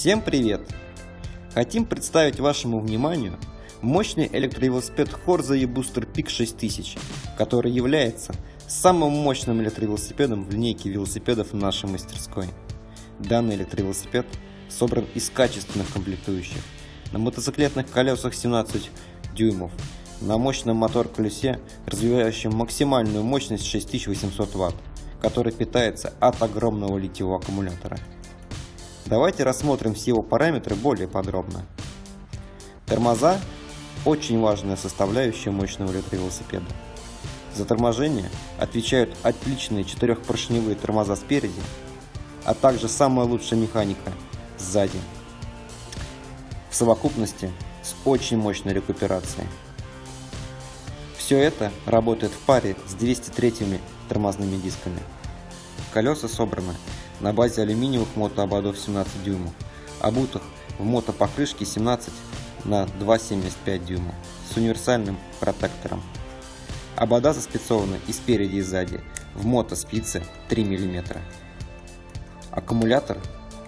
Всем привет! Хотим представить вашему вниманию мощный электровелосипед Horza e-Booster Peak 6000, который является самым мощным электровелосипедом в линейке велосипедов нашей мастерской. Данный электровелосипед собран из качественных комплектующих. На мотоциклетных колесах 17 дюймов, на мощном мотор-колесе, развивающем максимальную мощность 6800 Вт, который питается от огромного литиевого аккумулятора. Давайте рассмотрим все его параметры более подробно. Тормоза – очень важная составляющая мощного электровелосипеда. За торможение отвечают отличные четырехпоршневые тормоза спереди, а также самая лучшая механика сзади. В совокупности с очень мощной рекуперацией. Все это работает в паре с 203 тормозными дисками. Колеса собраны на базе алюминиевых мотоободов 17 дюймов, обутых в мотопокрышке 17 на 2,75 дюйма с универсальным протектором. Обода заспецованы и спереди и сзади в мотоспице 3 мм. Аккумулятор,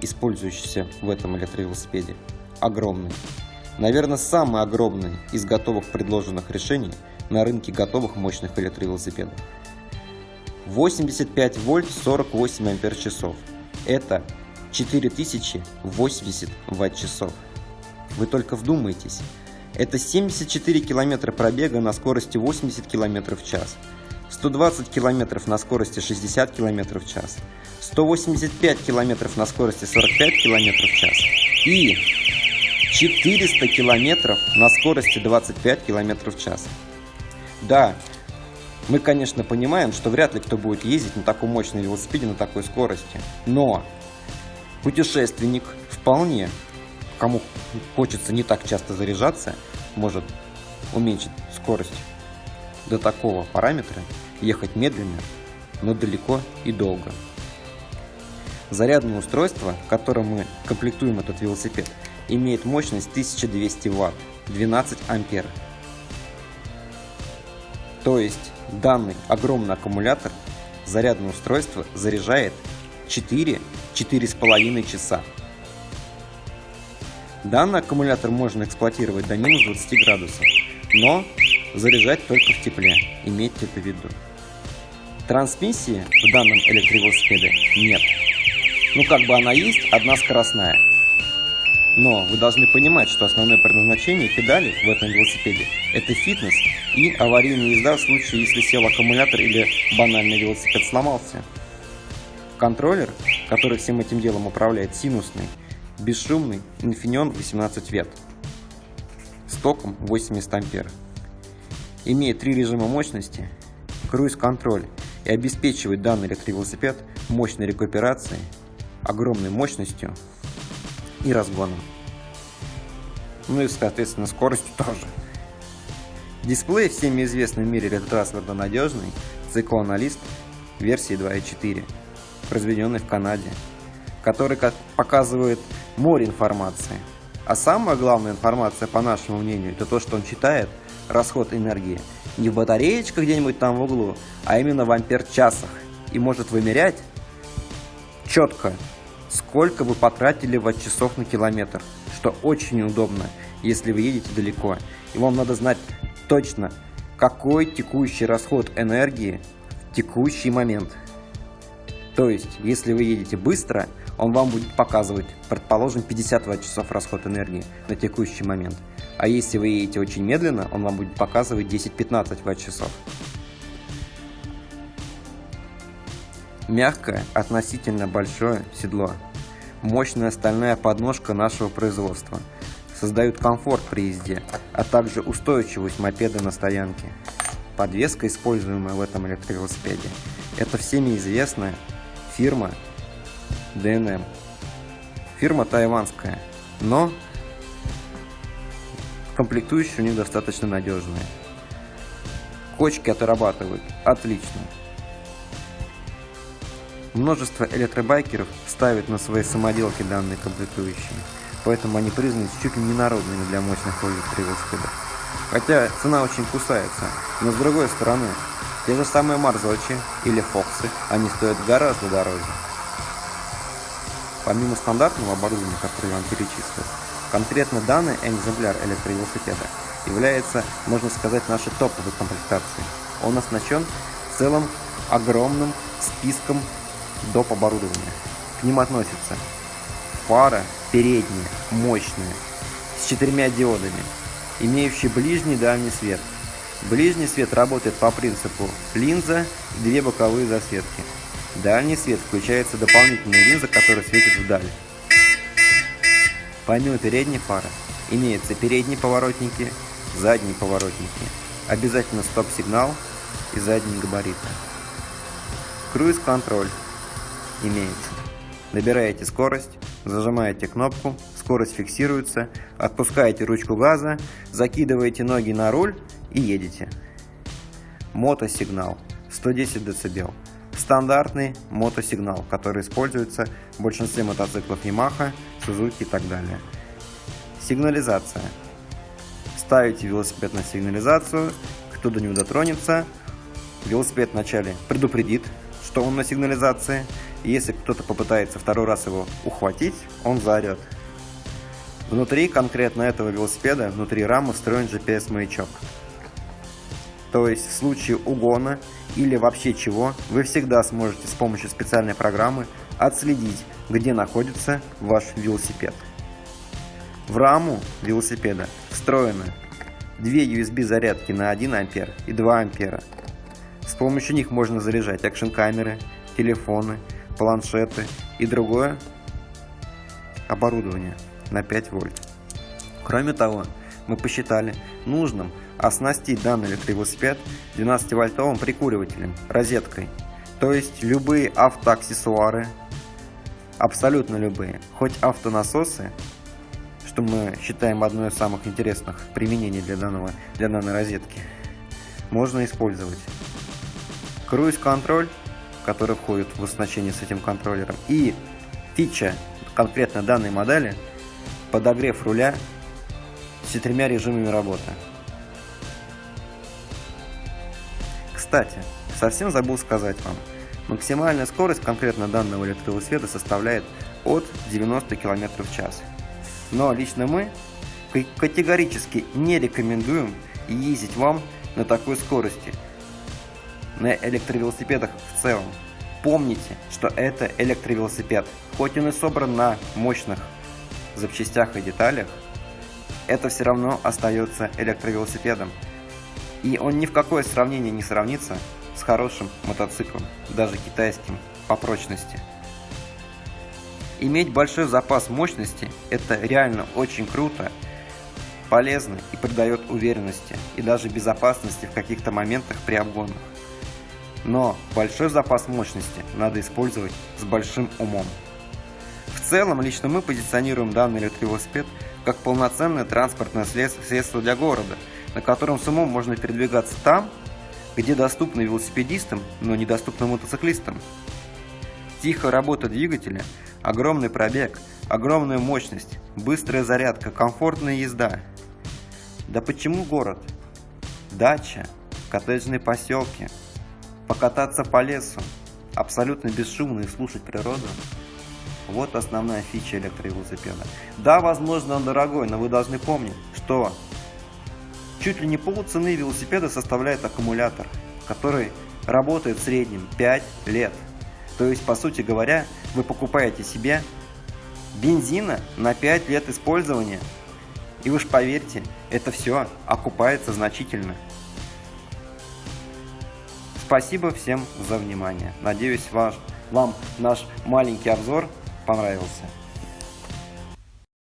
использующийся в этом электровелосипеде, огромный. Наверное, самый огромный из готовых предложенных решений на рынке готовых мощных электровелосипедов. 85 вольт 48 ампер часов. Это 4080 ватт-часов. Вы только вдумайтесь. Это 74 километра пробега на скорости 80 км в час, 120 км на скорости 60 км в час, 185 км на скорости 45 км в час и 400 км на скорости 25 км в час. Да, мы, конечно, понимаем, что вряд ли кто будет ездить на таком мощном велосипеде на такой скорости. Но путешественник вполне, кому хочется не так часто заряжаться, может уменьшить скорость до такого параметра, ехать медленно, но далеко и долго. Зарядное устройство, которым мы комплектуем этот велосипед, имеет мощность 1200 Вт, 12 Ампер. То есть Данный огромный аккумулятор зарядное устройство заряжает 4-4,5 часа. Данный аккумулятор можно эксплуатировать до минус 20 градусов, но заряжать только в тепле, имейте это в виду. Трансмиссии в данном электровелосипеде нет. Ну как бы она есть, одна скоростная. Но вы должны понимать, что основное предназначение педали в этом велосипеде – это фитнес и аварийная езда в случае, если сел аккумулятор или банальный велосипед сломался. Контроллер, который всем этим делом управляет, синусный, бесшумный Infineon 18 вет с током 80 ампер. Имеет три режима мощности, круиз-контроль и обеспечивает данный электровелосипед мощной рекуперацией, огромной мощностью и разгоном. Ну и, соответственно, скоростью тоже. Дисплей всеми известный в мире ретро-трансферно надежный циклоаналист версии 2.4, произведенный в Канаде, который как показывает море информации. А самая главная информация, по нашему мнению, это то, что он читает расход энергии не в батареечках где-нибудь там в углу, а именно в ампер-часах и может вымерять четко сколько вы потратили ватт-часов на километр, что очень удобно, если вы едете далеко. И вам надо знать точно, какой текущий расход энергии в текущий момент. То есть, если вы едете быстро, он вам будет показывать, предположим, 50 ватт-часов расход энергии на текущий момент. А если вы едете очень медленно, он вам будет показывать 10-15 ватт-часов. Мягкое, относительно большое седло. Мощная стальная подножка нашего производства. Создают комфорт при езде, а также устойчивость мопеда на стоянке. Подвеска, используемая в этом электровелосипеде, это всеми известная фирма DNM. Фирма тайванская, но комплектующие у них достаточно надежные. Кочки отрабатывают отлично. Множество электробайкеров ставят на свои самоделки данные комплектующие, поэтому они признаны чуть ли не народными для мощных электровелосипедов. Хотя цена очень кусается, но с другой стороны, те же самые Марзочи или Фоксы, они стоят гораздо дороже. Помимо стандартного оборудования, которое я вам перечислил, конкретно данный экземпляр электровелосипеда является, можно сказать, нашей топовой комплектацией. Он оснащен целым огромным списком доп. оборудования. К ним относятся фара передняя, мощная, с четырьмя диодами, имеющий ближний и дальний свет. Ближний свет работает по принципу линза и две боковые засветки. Дальний свет включается дополнительная линза, которая светит вдаль. Помимо передней фары имеются передние поворотники, задние поворотники, обязательно стоп-сигнал и задние габариты. Круиз-контроль имеется. Набираете скорость, зажимаете кнопку, скорость фиксируется, отпускаете ручку газа, закидываете ноги на руль и едете. Мотосигнал 110 дБ. Стандартный мотосигнал, который используется в большинстве мотоциклов Yamaha, Suzuki и так далее. Сигнализация. Ставите велосипед на сигнализацию, кто до него дотронется, велосипед вначале предупредит, что он на сигнализации, и если кто-то попытается второй раз его ухватить, он заорет. Внутри конкретно этого велосипеда, внутри рамы встроен GPS-маячок. То есть в случае угона или вообще чего, вы всегда сможете с помощью специальной программы отследить, где находится ваш велосипед. В раму велосипеда встроены две USB зарядки на 1 ампер и 2 ампера. С помощью них можно заряжать экшн-камеры, телефоны, планшеты и другое оборудование на 5 вольт. Кроме того, мы посчитали нужным оснастить данный электровелосипед 12-вольтовым прикуривателем, розеткой. То есть любые автоаксессуары, абсолютно любые, хоть автонасосы, что мы считаем одной из самых интересных применений для, данного, для данной розетки, можно использовать. Круиз-контроль который входит в оснащение с этим контроллером. И фича конкретно данной модели – подогрев руля с четырьмя режимами работы. Кстати, совсем забыл сказать вам, максимальная скорость конкретно данного электровелосипеда составляет от 90 км в час. Но лично мы категорически не рекомендуем ездить вам на такой скорости – на электровелосипедах в целом. Помните, что это электровелосипед. Хоть он и собран на мощных запчастях и деталях, это все равно остается электровелосипедом. И он ни в какое сравнение не сравнится с хорошим мотоциклом, даже китайским, по прочности. Иметь большой запас мощности – это реально очень круто, полезно и придает уверенности и даже безопасности в каких-то моментах при обгонах. Но большой запас мощности надо использовать с большим умом. В целом, лично мы позиционируем данный электровелосипед как полноценное транспортное средство для города, на котором с умом можно передвигаться там, где доступно велосипедистам, но недоступно мотоциклистам. Тихая работа двигателя, огромный пробег, огромная мощность, быстрая зарядка, комфортная езда. Да почему город? Дача, коттеджные поселки – покататься по лесу, абсолютно бесшумно и слушать природу. Вот основная фича электровелосипеда. Да, возможно, он дорогой, но вы должны помнить, что чуть ли не полцены велосипеда составляет аккумулятор, который работает в среднем 5 лет. То есть, по сути говоря, вы покупаете себе бензина на 5 лет использования. И уж поверьте, это все окупается значительно. Спасибо всем за внимание. Надеюсь, ваш, вам наш маленький обзор понравился.